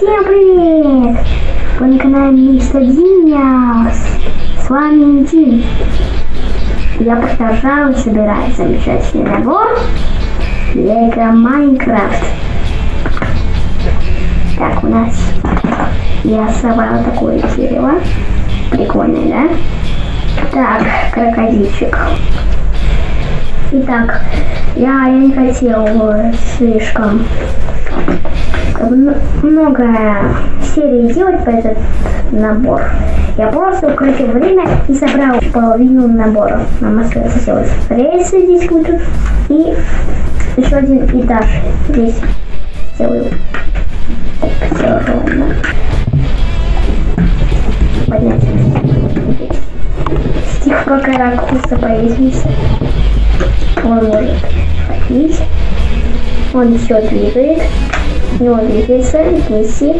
Всем привет! Вы на канале Мистер Диниас. С вами Дин. Я продолжаю собирать замечательный набор Лего Майнкрафт. Так, у нас я собрал такое дерево. Прикольное, да? Так, крокодильчик. Итак, я, я не хотел слишком много серий делать по этот набор. Я просто укрутил время и собрал половину набора. Нам сделать рельсы здесь будут и еще один этаж здесь сделаю. Все ровно. Поднять. Стих пока ракурса повесился. Он может ходить. Он все двигает. Ну, двигается, вместе.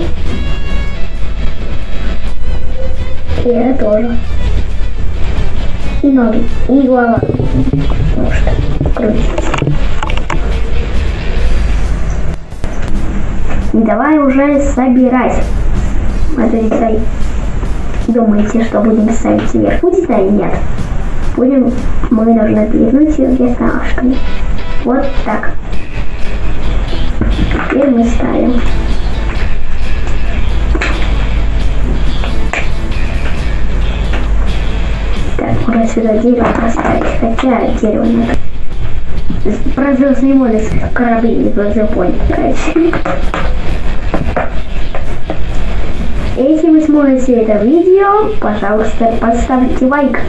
И это тоже. И ноги, и голова. Потому что крутится. Давай уже собирать. Смотрите, думаете, что будем ставить вверх? Будет, да или нет? Будем, мы должны перегнуть где-то ножками. Вот так. Теперь мы ставим. Так, можно сюда дерево поставить, хотя дерево надо. Про звездные войны корабли не короче. Если вы смотрите это видео, пожалуйста, поставьте лайк.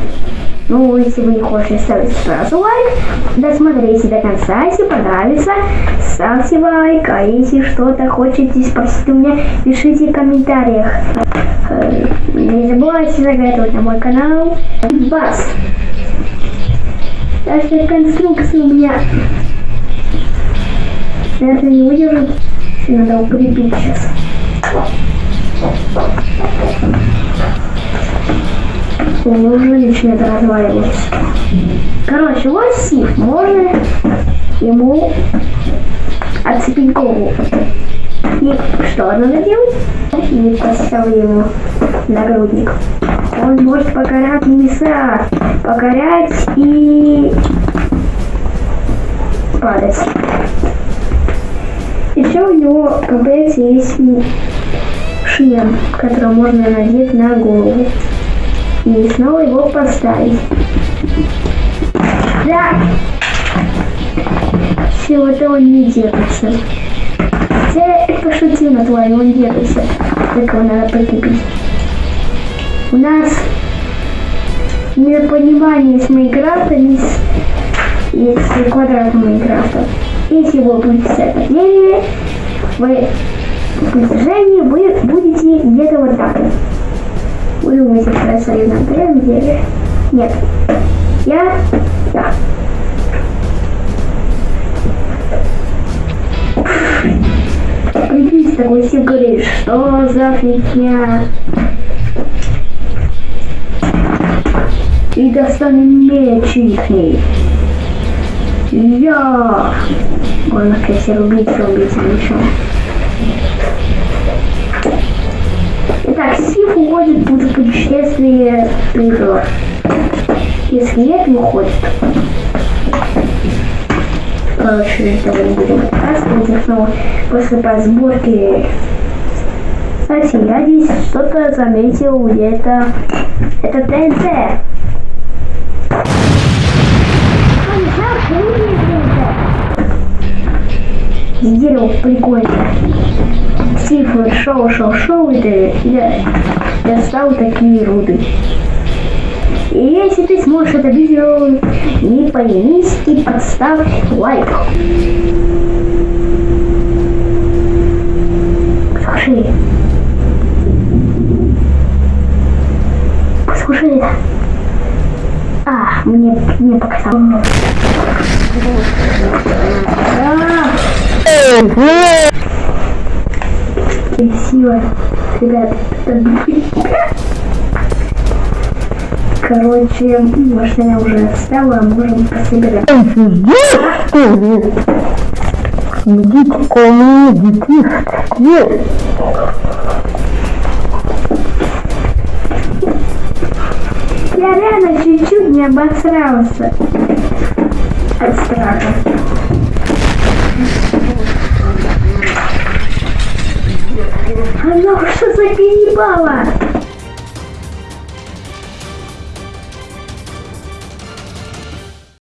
Ну, если вы не хотите ставить сразу лайк, досмотрите до конца, если понравится, ставьте лайк, а если что-то хотите спросить у меня, пишите в комментариях. Э, не забывайте заглядывать на мой канал. Бас. Даже конструкция у меня это не выдержит. Надо укрепить сейчас. Он уже начинает разваливаться. Короче, вот Сив. Можно ему отцепить голову. И что надо делать? И поставил ему нагрудник. Он может покорять небеса, покорять и падать. Еще у него в комплекте есть шлем, который можно надеть на голову и снова его поставить. Да! Все, это он не держится. Я пошутил на твой, он держится. Так его надо прикрепить. У нас недопонимание с Майнкрафтом и с, и с квадратом Майнкрафта. Если вы будете это деле, вы в протяжении вы будете где-то вот так. Вы я стою на самом деле? Нет. Я... Да. Прикиньте, такой все говорит, что за фигня? И достанем меч ихний. Я! Можно, конечно, рубить, рубить мечом. Итак, Сиф уходит в путешествие призыва. Если нет, не уходит. Короче, этого не будем рассказывать. Снова после подсборки кстати, я здесь что-то заметил где-то. Это ТНТ. Дерево прикольно. Стив шел, шел, шел, и я достал такие руды. И если ты сможешь это видео, не поленись и поставь лайк. Слушай. Слушай это. А, мне, мне показалось. Красиво. Ребят, Короче, может я уже оставила, можем пособирать. Идите ко мне, детишки. Я реально чуть-чуть не обосрался от страха. Заколебало?